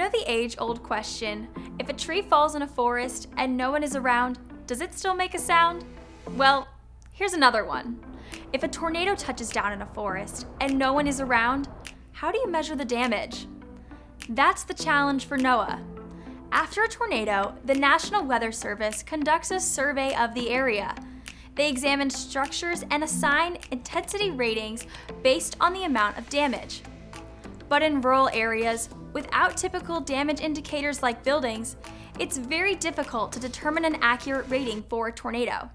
know the age-old question, if a tree falls in a forest and no one is around, does it still make a sound? Well, here's another one. If a tornado touches down in a forest and no one is around, how do you measure the damage? That's the challenge for NOAA. After a tornado, the National Weather Service conducts a survey of the area. They examine structures and assign intensity ratings based on the amount of damage. But in rural areas, without typical damage indicators like buildings, it's very difficult to determine an accurate rating for a tornado.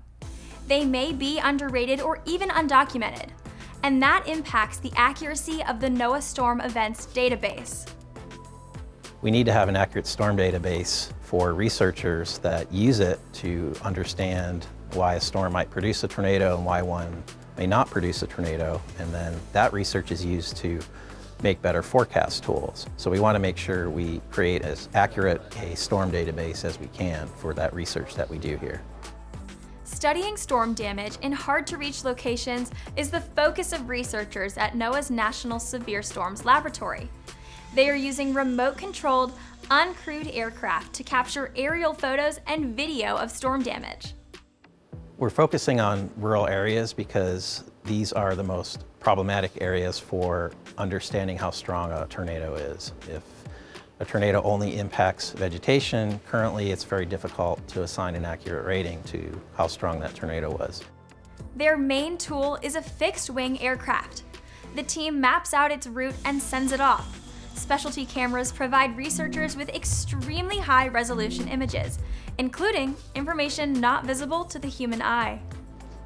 They may be underrated or even undocumented, and that impacts the accuracy of the NOAA Storm Events database. We need to have an accurate storm database for researchers that use it to understand why a storm might produce a tornado and why one may not produce a tornado. And then that research is used to make better forecast tools. So we want to make sure we create as accurate a storm database as we can for that research that we do here. Studying storm damage in hard-to-reach locations is the focus of researchers at NOAA's National Severe Storms Laboratory. They are using remote-controlled, uncrewed aircraft to capture aerial photos and video of storm damage. We're focusing on rural areas because these are the most problematic areas for understanding how strong a tornado is. If a tornado only impacts vegetation, currently it's very difficult to assign an accurate rating to how strong that tornado was. Their main tool is a fixed-wing aircraft. The team maps out its route and sends it off. Specialty cameras provide researchers with extremely high resolution images, including information not visible to the human eye.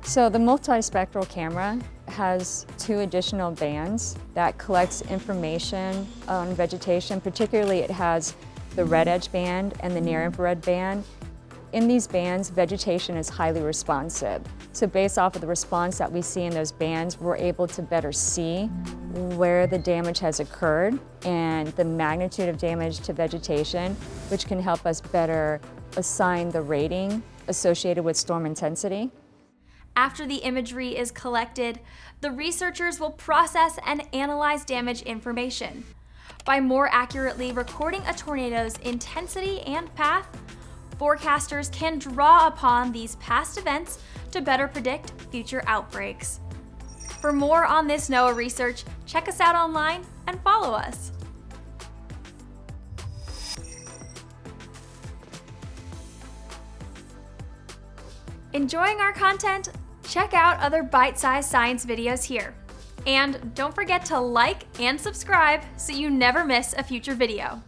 So the multispectral camera has two additional bands that collects information on vegetation. Particularly it has the red edge band and the near infrared band. In these bands, vegetation is highly responsive. So based off of the response that we see in those bands, we're able to better see where the damage has occurred and the magnitude of damage to vegetation, which can help us better assign the rating associated with storm intensity. After the imagery is collected, the researchers will process and analyze damage information. By more accurately recording a tornado's intensity and path, forecasters can draw upon these past events to better predict future outbreaks. For more on this NOAA research, check us out online and follow us. Enjoying our content? Check out other bite-sized science videos here. And don't forget to like and subscribe so you never miss a future video.